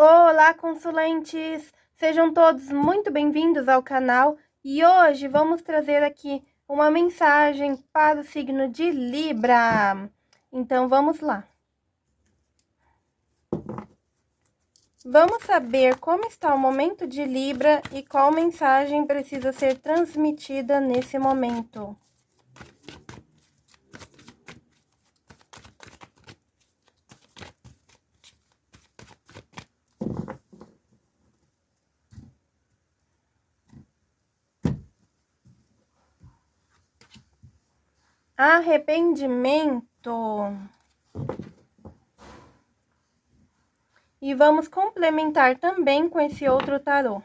Olá, consulentes! Sejam todos muito bem-vindos ao canal e hoje vamos trazer aqui uma mensagem para o signo de Libra. Então, vamos lá. Vamos saber como está o momento de Libra e qual mensagem precisa ser transmitida nesse momento. Arrependimento. E vamos complementar também com esse outro tarô.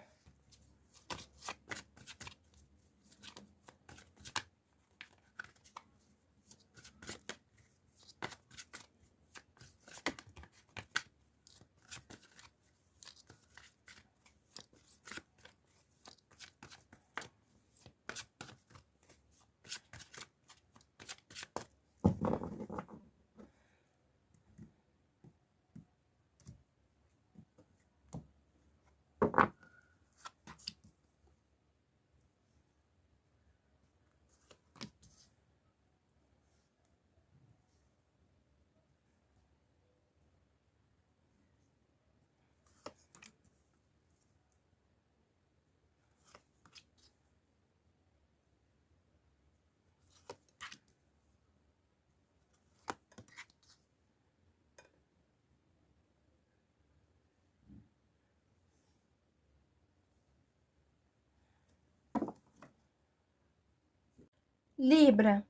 Libra,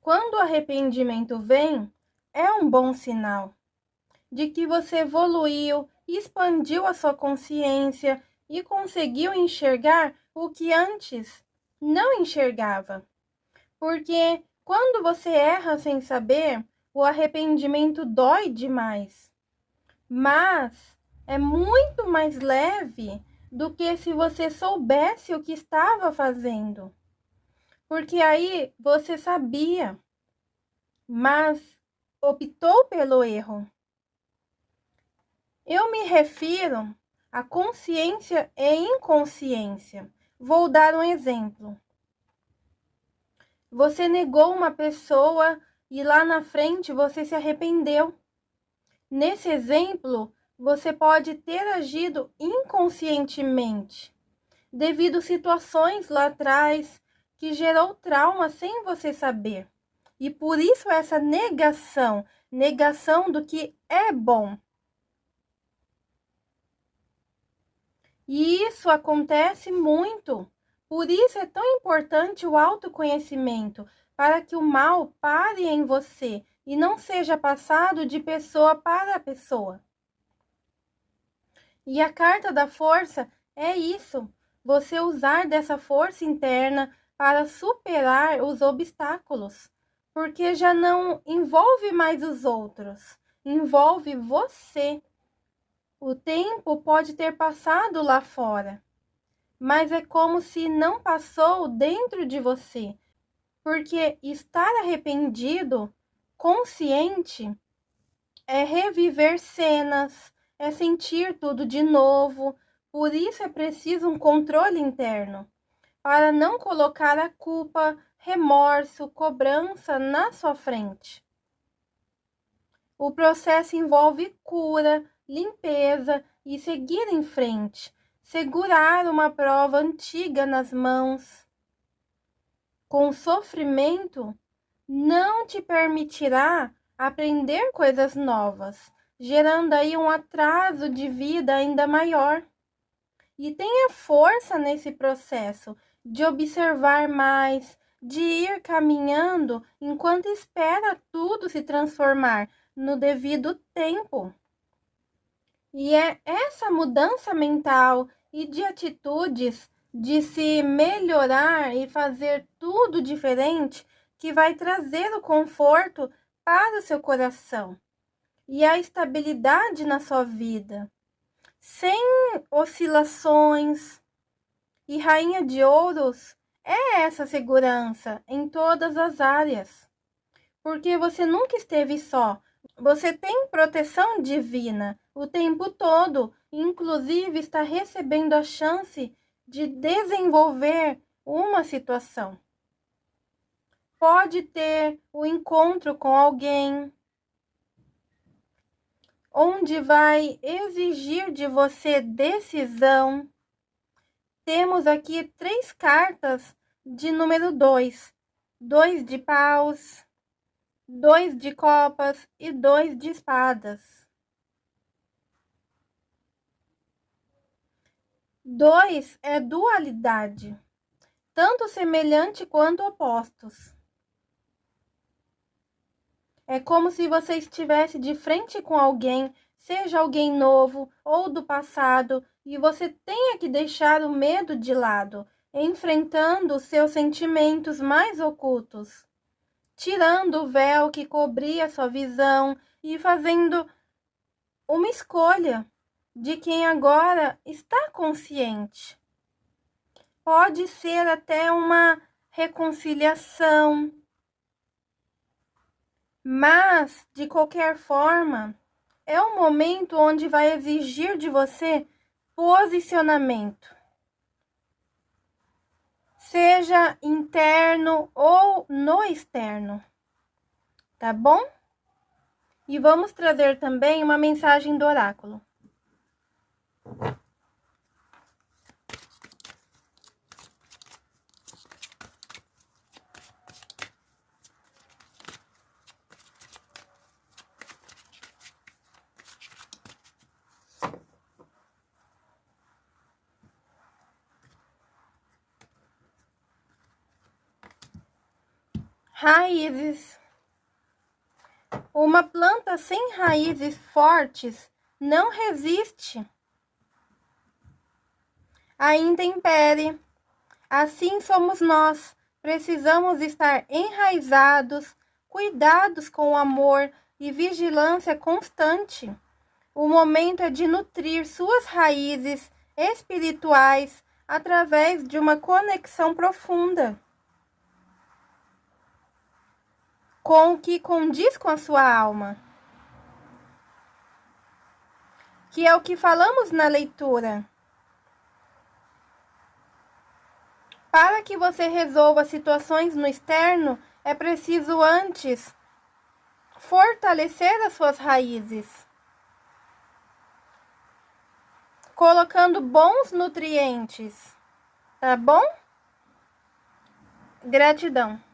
quando o arrependimento vem, é um bom sinal de que você evoluiu, expandiu a sua consciência e conseguiu enxergar o que antes não enxergava. Porque quando você erra sem saber, o arrependimento dói demais. Mas é muito mais leve do que se você soubesse o que estava fazendo. Porque aí você sabia, mas optou pelo erro. Eu me refiro a consciência e inconsciência. Vou dar um exemplo. Você negou uma pessoa e lá na frente você se arrependeu. Nesse exemplo, você pode ter agido inconscientemente, devido situações lá atrás que gerou trauma sem você saber. E por isso essa negação, negação do que é bom. E isso acontece muito. Por isso é tão importante o autoconhecimento, para que o mal pare em você e não seja passado de pessoa para pessoa. E a carta da força é isso, você usar dessa força interna para superar os obstáculos, porque já não envolve mais os outros, envolve você. O tempo pode ter passado lá fora, mas é como se não passou dentro de você, porque estar arrependido, consciente, é reviver cenas, é sentir tudo de novo, por isso é preciso um controle interno para não colocar a culpa, remorso, cobrança na sua frente. O processo envolve cura, limpeza e seguir em frente, segurar uma prova antiga nas mãos. Com sofrimento, não te permitirá aprender coisas novas, gerando aí um atraso de vida ainda maior. E tenha força nesse processo de observar mais, de ir caminhando enquanto espera tudo se transformar no devido tempo. E é essa mudança mental e de atitudes de se melhorar e fazer tudo diferente que vai trazer o conforto para o seu coração e a estabilidade na sua vida, sem oscilações, e rainha de ouros é essa segurança em todas as áreas. Porque você nunca esteve só. Você tem proteção divina. o tempo todo, inclusive está recebendo a chance de desenvolver uma situação. Pode ter o um encontro com alguém onde vai exigir de você decisão. Temos aqui três cartas de número 2, dois de paus, dois de copas e dois de espadas. Dois é dualidade, tanto semelhante quanto opostos. É como se você estivesse de frente com alguém, seja alguém novo ou do passado, e você tenha que deixar o medo de lado, enfrentando os seus sentimentos mais ocultos, tirando o véu que cobria sua visão e fazendo uma escolha de quem agora está consciente. Pode ser até uma reconciliação, mas de qualquer forma, é um momento onde vai exigir de você posicionamento. Seja interno ou no externo. Tá bom? E vamos trazer também uma mensagem do oráculo. Raízes. Uma planta sem raízes fortes não resiste a intempérie. Assim somos nós. Precisamos estar enraizados, cuidados com amor e vigilância constante. O momento é de nutrir suas raízes espirituais através de uma conexão profunda com o que condiz com a sua alma. Que é o que falamos na leitura. Para que você resolva situações no externo, é preciso antes fortalecer as suas raízes, colocando bons nutrientes, tá bom? Gratidão.